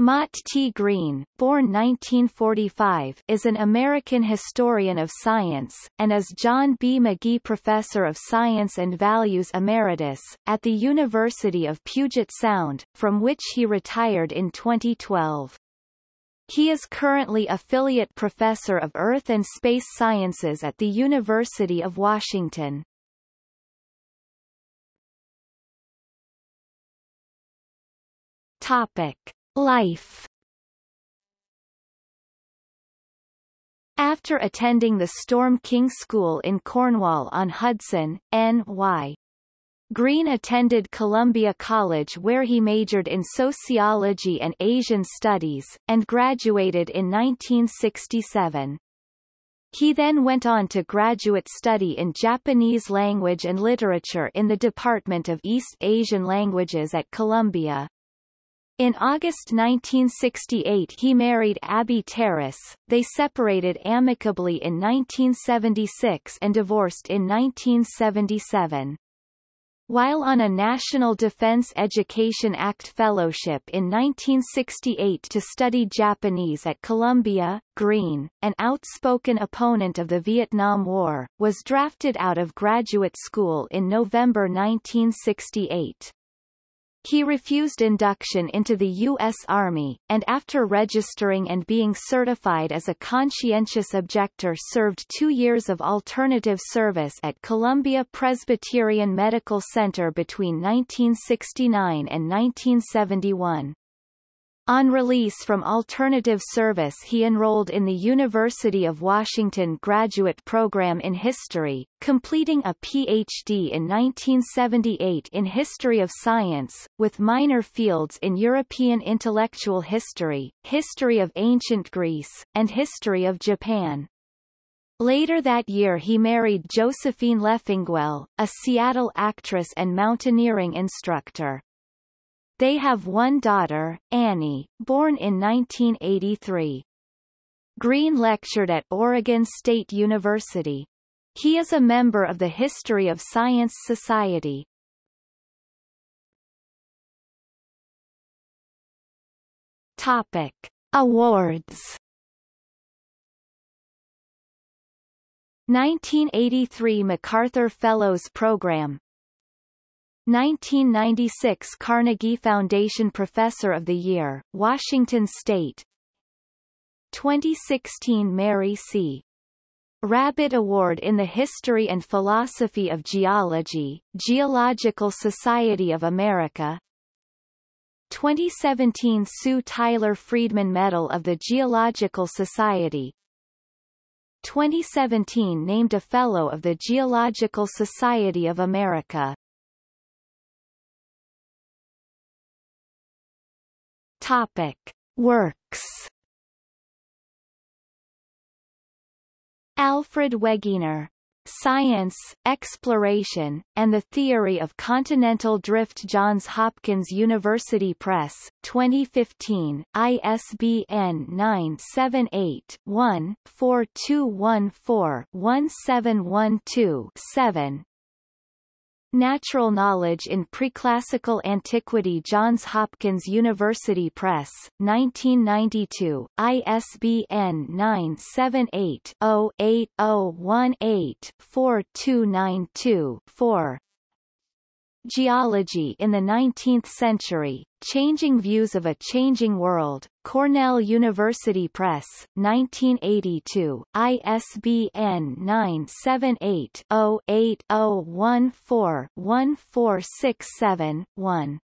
Mott T. Greene, born 1945, is an American historian of science, and is John B. Magee Professor of Science and Values Emeritus, at the University of Puget Sound, from which he retired in 2012. He is currently Affiliate Professor of Earth and Space Sciences at the University of Washington. Topic. Life After attending the Storm King School in Cornwall-on-Hudson, N.Y. Greene attended Columbia College where he majored in sociology and Asian studies, and graduated in 1967. He then went on to graduate study in Japanese language and literature in the Department of East Asian Languages at Columbia. In August 1968 he married Abby Terrace, they separated amicably in 1976 and divorced in 1977. While on a National Defense Education Act Fellowship in 1968 to study Japanese at Columbia, Greene, an outspoken opponent of the Vietnam War, was drafted out of graduate school in November 1968. He refused induction into the U.S. Army, and after registering and being certified as a conscientious objector served two years of alternative service at Columbia Presbyterian Medical Center between 1969 and 1971. On release from alternative service he enrolled in the University of Washington graduate program in history, completing a Ph.D. in 1978 in History of Science, with minor fields in European intellectual history, history of ancient Greece, and history of Japan. Later that year he married Josephine Leffingwell, a Seattle actress and mountaineering instructor. They have one daughter, Annie, born in 1983. Greene lectured at Oregon State University. He is a member of the History of Science Society. Topic. Awards 1983 MacArthur Fellows Program 1996 Carnegie Foundation Professor of the Year, Washington State. 2016 Mary C. Rabbitt Award in the History and Philosophy of Geology, Geological Society of America. 2017 Sue Tyler Friedman Medal of the Geological Society. 2017 named a Fellow of the Geological Society of America Topic. Works Alfred Wegener. Science, Exploration, and the Theory of Continental Drift Johns Hopkins University Press, 2015, ISBN 978-1-4214-1712-7 Natural Knowledge in Preclassical Antiquity Johns Hopkins University Press, 1992, ISBN 978-0-8018-4292-4 Geology in the Nineteenth Century, Changing Views of a Changing World, Cornell University Press, 1982, ISBN 978 0 8014 1467 1